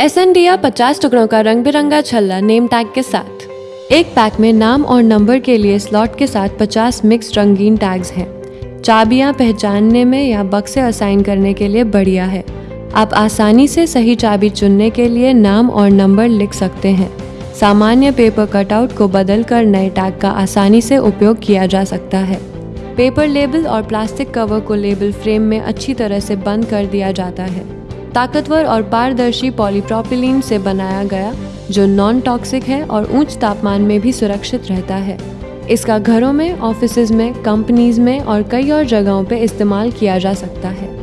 S N D पचास टुकड़ों का रंग बिरंगा छल्ला नेम टैग के साथ। एक पैक में नाम और नंबर के लिए स्लॉट के साथ 50 मिक्स रंगीन टैग्स हैं। चाबियाँ पहचानने में या बक्से असाइन करने के लिए बढ़िया है। आप आसानी से सही चाबी चुनने के लिए नाम और नंबर लिख सकते हैं। सामान्य पेपर कटआउट को बदलकर नए टैग का आसानी से उपयोग किया जा सकता है। पेपर लेबल और प्लास्टिक कवर को लेबल फ्रेम में अच्छी तरह से बंद कर दिया जाता है। ताकतवर और पारदर्शी पॉलीप्रोपिलीन से बनाया गया, जो नॉन टॉक्सिक है और ऊंच तापमान में भी सुरक्षित रहता है। इसका घरों में ऑफ़िस में कंपनीज़ में और कई और जगहों पर इस्तेमाल किया जा सकता है।